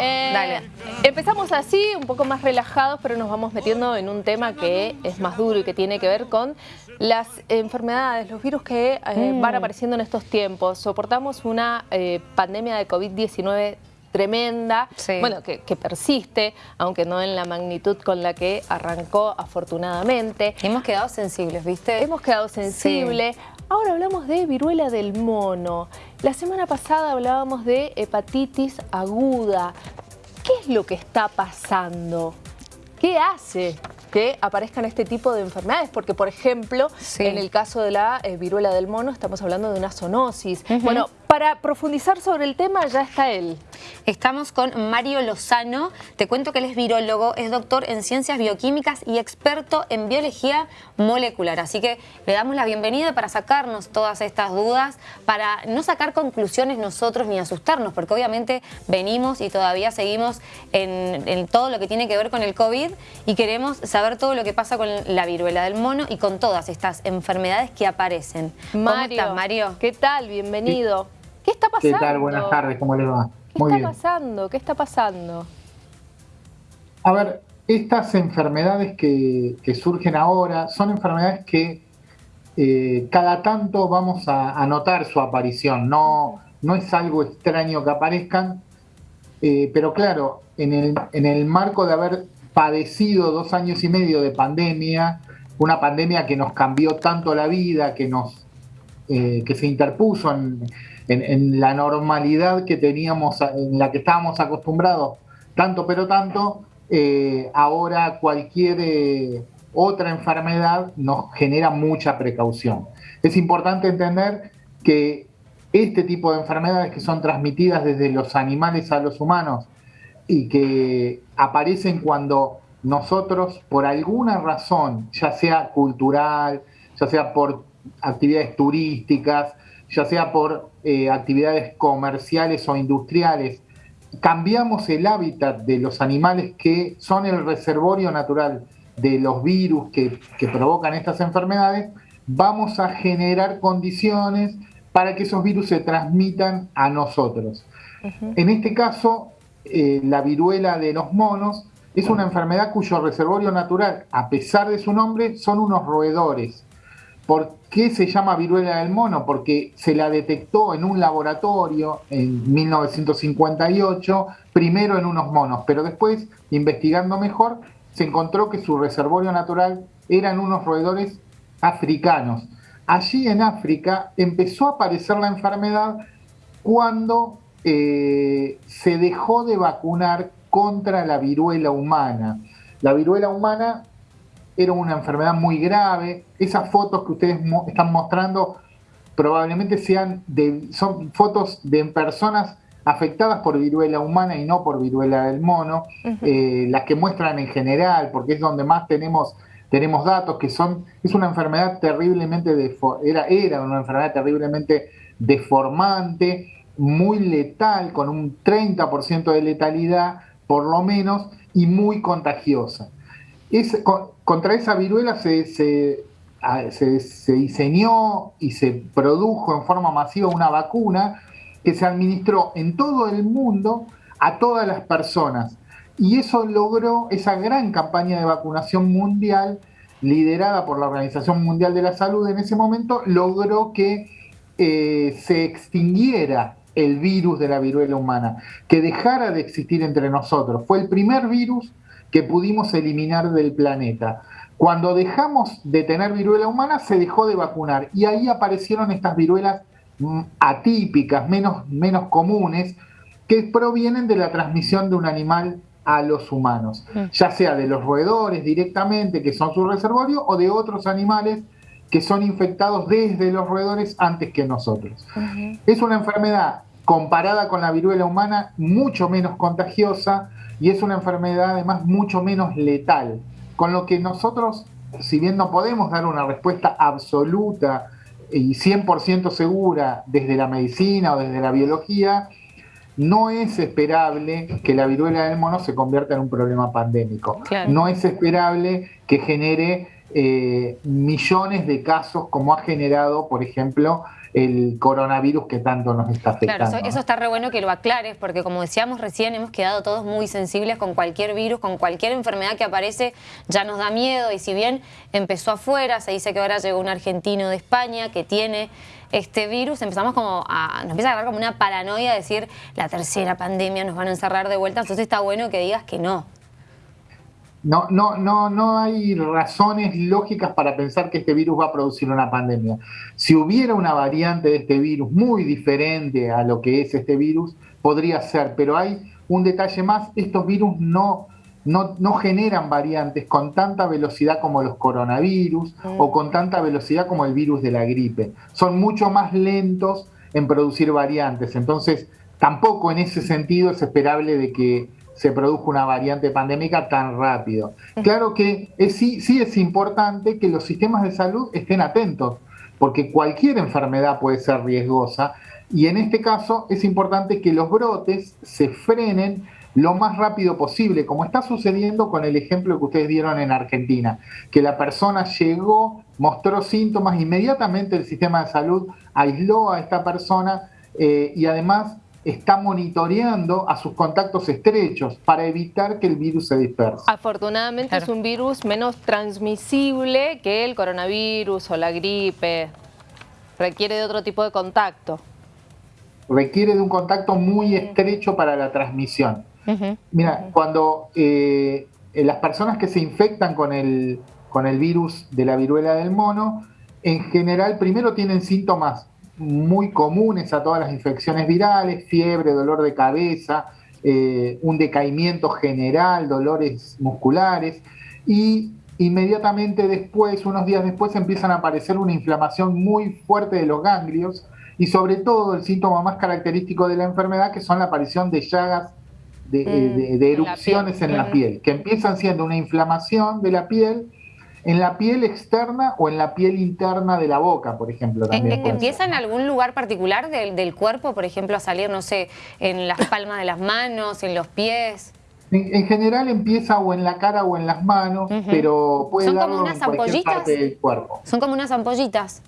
Eh, Dale. Empezamos así, un poco más relajados, pero nos vamos metiendo en un tema que es más duro y que tiene que ver con las enfermedades, los virus que eh, Mm. van apareciendo en estos tiempos. Soportamos una eh, pandemia de COVID-19 tremenda, Sí. bueno, que, que persiste, aunque no en la magnitud con la que arrancó afortunadamente. Hemos quedado sensibles, ¿viste? Hemos quedado sensibles. Ahora hablamos de viruela del mono. La semana pasada hablábamos de hepatitis aguda. ¿Qué es lo que está pasando? ¿Qué hace que aparezcan este tipo de enfermedades? Porque, por ejemplo, Sí. en el caso de la eh, viruela del mono estamos hablando de una zoonosis. Bueno, para profundizar sobre el tema ya está él. Estamos con Mario Lozano. Te cuento que él es virólogo, es doctor en ciencias bioquímicas y experto en biología molecular. Así que le damos la bienvenida para sacarnos todas estas dudas, para no sacar conclusiones nosotros ni asustarnos, porque obviamente venimos y todavía seguimos en, en todo lo que tiene que ver con el COVID y queremos saber todo lo que pasa con la viruela del mono y con todas estas enfermedades que aparecen. ¿Cómo Mario, estás, Mario? ¿qué tal? Bienvenido. ¿Qué está ¿Qué pasando? tal? Buenas tardes, ¿cómo les va? ¿Qué Muy está bien. pasando? ¿Qué está pasando? A ver, estas enfermedades que, que surgen ahora son enfermedades que eh, cada tanto vamos a, a notar su aparición. No, no es algo extraño que aparezcan, eh, pero claro, en el, en el marco de haber padecido dos años y medio de pandemia, una pandemia que nos cambió tanto la vida, que nos eh, que se interpuso en, la normalidad que teníamos, en la que estábamos acostumbrados, tanto pero tanto, eh, ahora cualquier eh, otra enfermedad nos genera mucha precaución. Es importante entender que este tipo de enfermedades que son transmitidas desde los animales a los humanos y que aparecen cuando nosotros, por alguna razón, ya sea cultural, ya sea por actividades turísticas, ya sea por eh, actividades comerciales o industriales, cambiamos el hábitat de los animales que son el reservorio natural de los virus que, que provocan estas enfermedades, vamos a generar condiciones para que esos virus se transmitan a nosotros. En este caso, eh, la viruela de los monos es una enfermedad cuyo reservorio natural, a pesar de su nombre, son unos roedores. ¿Por qué se llama viruela del mono? Porque se la detectó en un laboratorio en 1958, primero en unos monos, pero después, investigando mejor, se encontró que su reservorio natural eran unos roedores africanos. Allí en África empezó a aparecer la enfermedad cuando eh, se dejó de vacunar contra la viruela humana. La viruela humana era una enfermedad muy grave. Esas fotos que ustedes mo están mostrando probablemente sean de, son fotos de personas afectadas por viruela humana y no por viruela del mono, eh, las que muestran en general, porque es donde más tenemos, tenemos datos, que son, es una enfermedad terriblemente, era, era una enfermedad terriblemente deformante, muy letal, con un 30% de letalidad por lo menos, y muy contagiosa. Contra esa viruela se, se, a- se- se diseñó y se produjo en forma masiva una vacuna que se administró en todo el mundo a todas las personas. Y eso logró esa gran campaña de vacunación mundial, liderada por la Organización Mundial de la Salud en ese momento, logró que eh, se extinguiera el virus de la viruela humana, que dejara de existir entre nosotros. Fue el primer virus que pudimos eliminar del planeta. Cuando dejamos de tener viruela humana, se dejó de vacunar y ahí aparecieron estas viruelas mm, atípicas, menos, menos comunes, que provienen de la transmisión de un animal a los humanos, ya sea de los roedores directamente, que son su reservorio, o de otros animales que son infectados desde los roedores antes que nosotros. Es una enfermedad comparada con la viruela humana mucho menos contagiosa y es una enfermedad además mucho menos letal, con lo que nosotros, si bien no podemos dar una respuesta absoluta y 100% segura desde la medicina o desde la biología, no es esperable que la viruela del mono se convierta en un problema pandémico. Claro. No es esperable que genere eh, millones de casos como ha generado, por ejemplo, el coronavirus que tanto nos está afectando. Claro, eso, está re bueno que lo aclares, porque como decíamos recién, hemos quedado todos muy sensibles con cualquier virus, con cualquier enfermedad que aparece, ya nos da miedo, y si bien empezó afuera, se dice que ahora llegó un argentino de España que tiene este virus, empezamos como a, nos empieza a agarrar como una paranoia de decir, la tercera pandemia nos van a encerrar de vuelta, entonces está bueno que digas que no. No, no, no, no hay razones lógicas para pensar que este virus va a producir una pandemia. Si hubiera una variante de este virus muy diferente a lo que es este virus, podría ser, pero hay un detalle más, estos virus no, no, no generan variantes con tanta velocidad como los coronavirus o con tanta velocidad como el virus de la gripe. Son mucho más lentos en producir variantes, entonces tampoco en ese sentido es esperable de que se produjo una variante pandémica tan rápido. Claro que sí, sí es importante que los sistemas de salud estén atentos, porque cualquier enfermedad puede ser riesgosa y en este caso es importante que los brotes se frenen lo más rápido posible, como está sucediendo con el ejemplo que ustedes dieron en Argentina, que la persona llegó, mostró síntomas, inmediatamente el sistema de salud aisló a esta persona eh, y además está monitoreando a sus contactos estrechos para evitar que el virus se disperse. Afortunadamente es un virus menos transmisible que el coronavirus o la gripe. Requiere de otro tipo de contacto. Requiere de un contacto muy estrecho para la transmisión. Mira, cuando eh, las personas que se infectan con el, con el virus de la viruela del mono, en general primero tienen síntomas muy comunes a todas las infecciones virales, fiebre, dolor de cabeza, eh, un decaimiento general, dolores musculares y inmediatamente después, unos días después, empiezan a aparecer una inflamación muy fuerte de los ganglios y sobre todo el síntoma más característico de la enfermedad que son la aparición de llagas de, mm, erupciones en la piel, que empiezan siendo una inflamación de la piel en la piel externa o en la piel interna de la boca, por ejemplo. También ¿Empieza en algún lugar particular del, cuerpo, por ejemplo, a salir, no sé, en las palmas de las manos, en los pies? En, general empieza o en la cara o en las manos, pero puede ¿Son como unas ampollitas? del cuerpo. Son como unas ampollitas.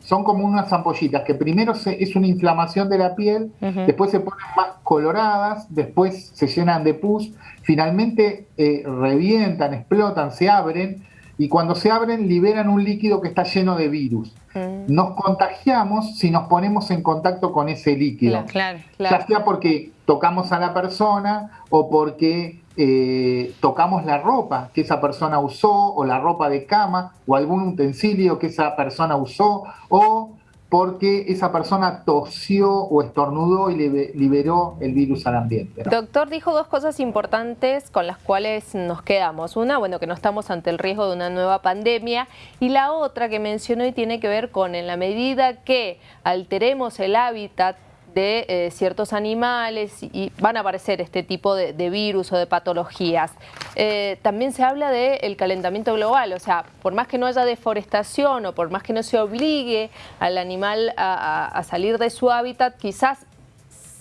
Son como unas ampollitas que primero es una inflamación de la piel, después se ponen más coloradas, después se llenan de pus, finalmente eh, revientan, explotan, se abren y cuando se abren liberan un líquido que está lleno de virus. Mm. Nos contagiamos si nos ponemos en contacto con ese líquido. Claro, claro, Ya sea porque tocamos a la persona o porque eh, tocamos la ropa que esa persona usó o la ropa de cama o algún utensilio que esa persona usó o porque esa persona tosió o estornudó y liberó el virus al ambiente. Doctor, dijo dos cosas importantes con las cuales nos quedamos. Una, bueno, que no estamos ante el riesgo de una nueva pandemia y la otra que mencionó y tiene que ver con en la medida que alteremos el hábitat de eh, ciertos animales y van a aparecer este tipo de, virus o de patologías. Eh, también se habla del calentamiento global, o sea, por más que no haya deforestación o por más que no se obligue al animal a, salir de su hábitat, quizás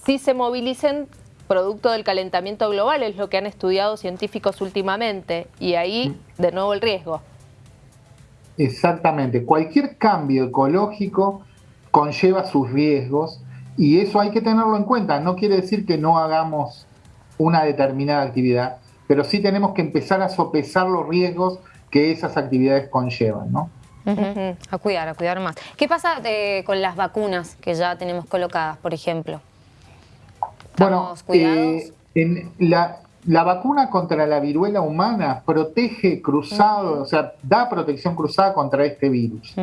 sí se movilicen producto del calentamiento global, es lo que han estudiado científicos últimamente, y ahí de nuevo el riesgo. Exactamente, cualquier cambio ecológico conlleva sus riesgos y eso hay que tenerlo en cuenta. No quiere decir que no hagamos una determinada actividad, pero sí tenemos que empezar a sopesar los riesgos que esas actividades conllevan, ¿no? A cuidar, a cuidar más. ¿Qué pasa eh, con las vacunas que ya tenemos colocadas, por ejemplo? Bueno, eh, en la, la, vacuna contra la viruela humana protege cruzado, o sea, da protección cruzada contra este virus.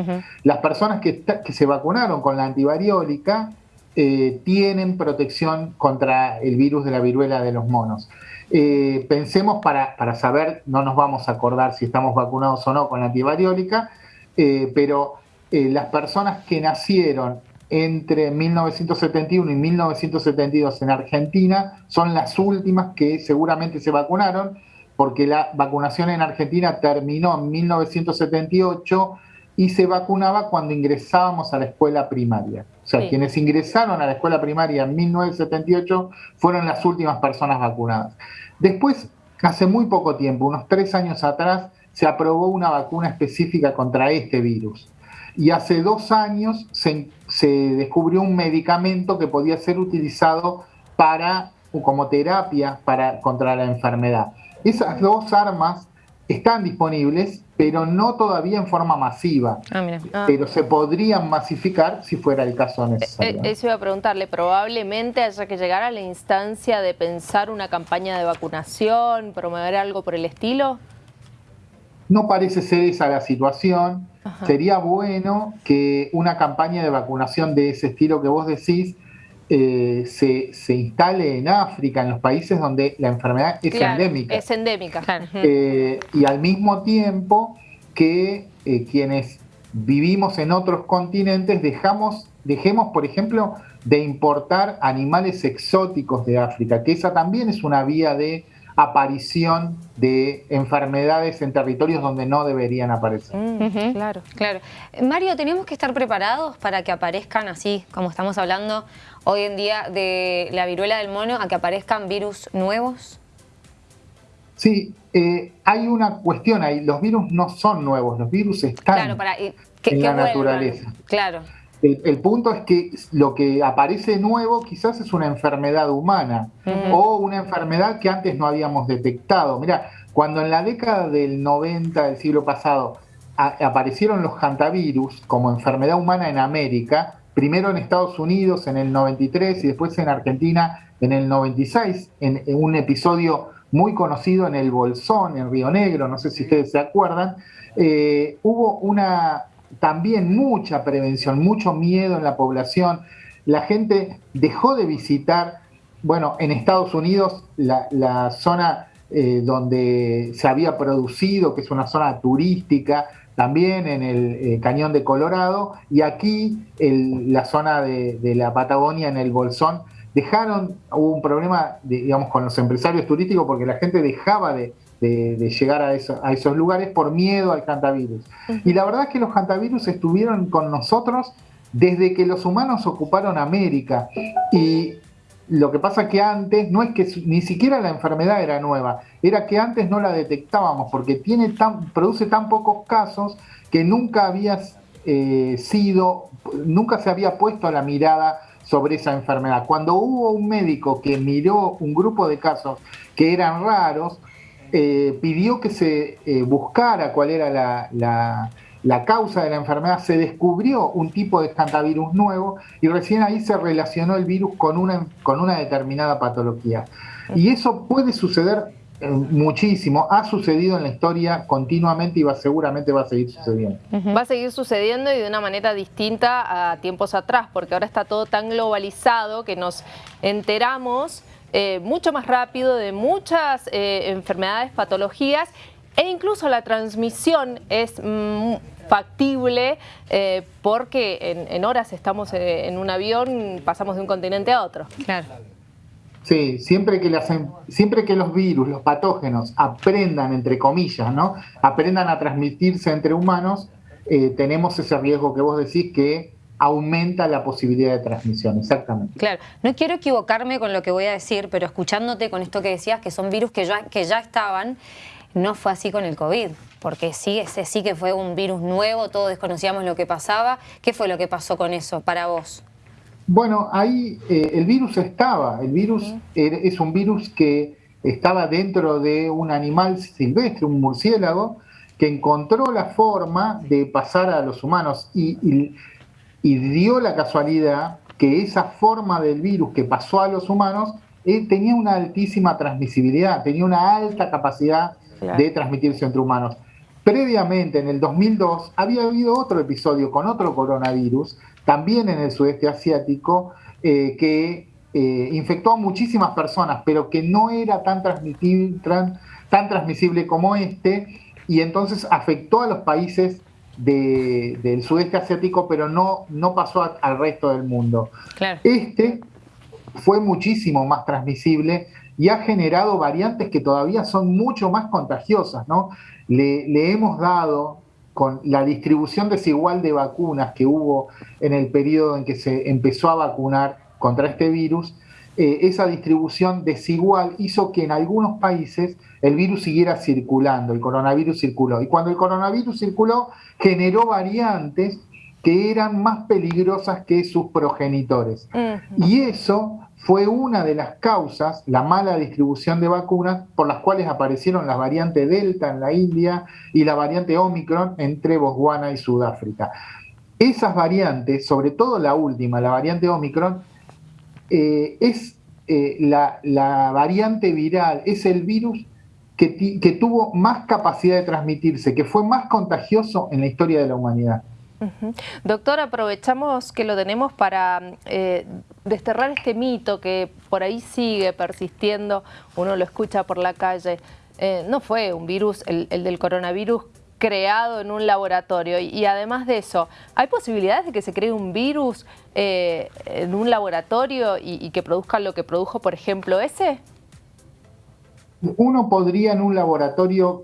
Las personas que, que se vacunaron con la antivariólica eh, tienen protección contra el virus de la viruela de los monos. Eh, pensemos para, para, saber, no nos vamos a acordar si estamos vacunados o no con la antivariólica, eh, pero las personas que nacieron entre 1971 y 1972 en Argentina son las últimas que seguramente se vacunaron, porque la vacunación en Argentina terminó en 1978 y se vacunaba cuando ingresábamos a la escuela primaria. O sea, quienes ingresaron a la escuela primaria en 1978 fueron las últimas personas vacunadas. Después, hace muy poco tiempo, unos tres años atrás, se aprobó una vacuna específica contra este virus. y hace dos años se, descubrió un medicamento que podía ser utilizado para, como terapia para, contra la enfermedad. Esas dos armas están disponibles, pero no todavía en forma masiva. Ah, ah. Pero se podrían masificar si fuera el caso necesario. Eh, eso iba a preguntarle, probablemente haya que llegar a la instancia de pensar una campaña de vacunación, promover algo por el estilo. No parece ser esa la situación. Sería bueno que una campaña de vacunación de ese estilo que vos decís eh, se, instale en África, en los países donde la enfermedad es endémica. Es endémica, claro. Eh, y al mismo tiempo que eh, quienes vivimos en otros continentes dejamos, dejemos, por ejemplo, de importar animales exóticos de África, que esa también es una vía de aparición de enfermedades en territorios donde no deberían aparecer. Mm, claro, claro. Mario, ¿tenemos que estar preparados para que aparezcan así, como estamos hablando hoy en día de la viruela del mono, a que aparezcan virus nuevos? Sí, eh, hay una cuestión ahí, los virus no son nuevos, los virus están en la naturaleza. Claro. El, punto es que lo que aparece nuevo quizás es una enfermedad humana o una enfermedad que antes no habíamos detectado. Mira, cuando en la década del 90 del siglo pasado aparecieron los hantavirus como enfermedad humana en América, primero en Estados Unidos en el 93 y después en Argentina en el 96, en, un episodio muy conocido en el Bolsón, en Río Negro, no sé si ustedes se acuerdan, eh, hubo una, también mucha prevención, mucho miedo en la población. La gente dejó de visitar, bueno, en Estados Unidos la, zona eh, donde se había producido, que es una zona turística, también en el eh, Cañón de Colorado, y aquí la zona de, la Patagonia, en el Bolsón, dejaron, hubo un problema, digamos, con los empresarios turísticos porque la gente dejaba de, de, llegar a, esos lugares por miedo al hantavirus. Y la verdad es que los hantavirus estuvieron con nosotros desde que los humanos ocuparon América. Y lo que pasa que antes no es que ni siquiera la enfermedad era nueva, era que antes no la detectábamos porque tiene tan, produce tan pocos casos que nunca había eh, sido, nunca se había puesto la mirada sobre esa enfermedad. Cuando hubo un médico que miró un grupo de casos que eran raros, eh, pidió que se eh, buscara cuál era la, causa de la enfermedad, se descubrió un tipo de hantavirus nuevo y recién ahí se relacionó el virus con una, con una determinada patología. Y eso puede suceder muchísimo, ha sucedido en la historia continuamente y va, seguramente va a seguir sucediendo. Va a seguir sucediendo y de una manera distinta a tiempos atrás, porque ahora está todo tan globalizado que nos enteramos eh, mucho más rápido de muchas eh, enfermedades, patologías e incluso la transmisión es mm, factible eh, porque en, horas estamos en un avión, pasamos de un continente a otro. Claro. Sí, siempre que, las, siempre que los virus, los patógenos aprendan, entre comillas, ¿no? aprendan a transmitirse entre humanos, tenemos ese riesgo que vos decís que aumenta la posibilidad de transmisión, exactamente. Claro, no quiero equivocarme con lo que voy a decir, pero escuchándote con esto que decías, que son virus que ya, que ya estaban, no fue así con el COVID, porque sí, ese sí que fue un virus nuevo, todos desconocíamos lo que pasaba. ¿Qué fue lo que pasó con eso para vos? Bueno, ahí eh, el virus estaba, el virus es un virus que estaba dentro de un animal silvestre, un murciélago, que encontró la forma de pasar a los humanos y y dio la casualidad que esa forma del virus que pasó a los humanos eh, tenía una altísima transmisibilidad, tenía una alta capacidad de transmitirse entre humanos. Previamente, en el 2002, había habido otro episodio con otro coronavirus, también en el sudeste asiático, eh, que eh, infectó a muchísimas personas, pero que no era tan, tan transmisible como este, y entonces afectó a los países del sudeste asiático, pero no, no pasó al resto del mundo. Este fue muchísimo más transmisible y ha generado variantes que todavía son mucho más contagiosas. ¿no? Le, hemos dado, con la distribución desigual de vacunas que hubo en el periodo en que se empezó a vacunar contra este virus, eh, esa distribución desigual hizo que en algunos países el virus siguiera circulando, el coronavirus circuló. Y cuando el coronavirus circuló, generó variantes que eran más peligrosas que sus progenitores. Y eso fue una de las causas, la mala distribución de vacunas, por las cuales aparecieron las variantes Delta en la India y la variante Omicron entre Botswana y Sudáfrica. Esas variantes, sobre todo la última, la variante Omicron, eh, es eh, la, variante viral, es el virus que, que tuvo más capacidad de transmitirse, que fue más contagioso en la historia de la humanidad. Doctor, aprovechamos que lo tenemos para eh, desterrar este mito que por ahí sigue persistiendo, uno lo escucha por la calle. Eh, no fue un virus, el, del coronavirus, creado en un laboratorio. Y, además de eso, ¿hay posibilidades de que se cree un virus eh, en un laboratorio y, y que produzca lo que produjo, por ejemplo, ese? Uno podría en un laboratorio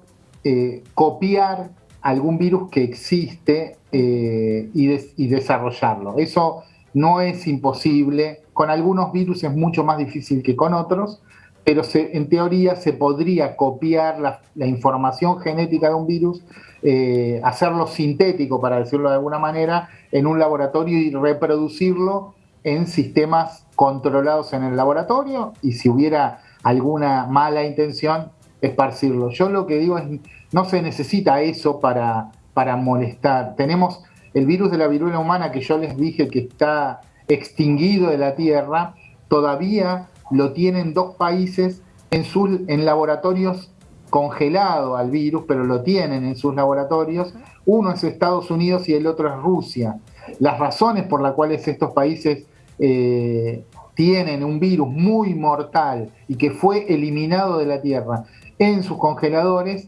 copiar algún virus que existe eh, y, desarrollarlo. Eso no es imposible. Con algunos virus es mucho más difícil que con otros, pero en teoría se podría copiar la, información genética de un virus, eh, hacerlo sintético, para decirlo de alguna manera, en un laboratorio y reproducirlo en sistemas controlados en el laboratorio y si hubiera alguna mala intención, esparcirlo. Yo lo que digo es, no se necesita eso para, para molestar. Tenemos el virus de la viruela humana que yo les dije que está extinguido de la Tierra, todavía lo tienen dos países en, sus, en laboratorios congelado al virus, pero lo tienen en sus laboratorios. Uno es Estados Unidos y el otro es Rusia. Las razones por las cuales estos países eh, tienen un virus muy mortal y que fue eliminado de la Tierra en sus congeladores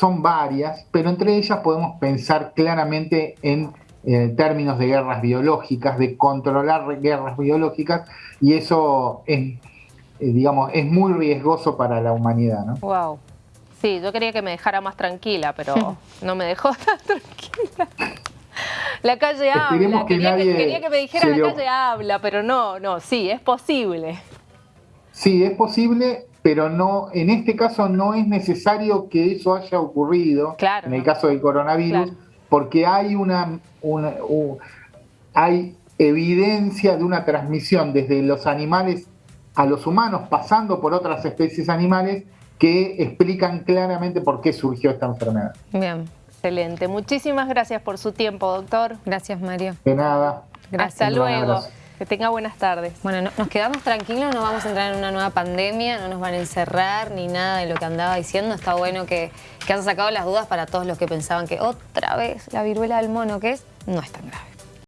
son varias, pero entre ellas podemos pensar claramente en eh, términos de guerras biológicas, de controlar guerras biológicas, y eso es, eh, digamos, es muy riesgoso para la humanidad. ¿no? Wow. Sí, yo quería que me dejara más tranquila, pero no me dejó tan tranquila. La calle habla, quería, que, quería, que, me dijera la calle habla, pero no, no, sí, es posible. Sí, es posible, pero no, en este caso no es necesario que eso haya ocurrido, en el caso del coronavirus, porque hay una, hay evidencia de una transmisión desde los animales a los humanos, pasando por otras especies animales, que explican claramente por qué surgió esta enfermedad. Bien, excelente. Muchísimas gracias por su tiempo, doctor. Gracias, Mario. De nada. Hasta luego. Que tenga buenas tardes. Bueno, nos quedamos tranquilos, no vamos a entrar en una nueva pandemia, no nos van a encerrar ni nada de lo que andaba diciendo. Está bueno que, que sacado las dudas para todos los que pensaban que otra vez la viruela del mono, que es, no es tan grave.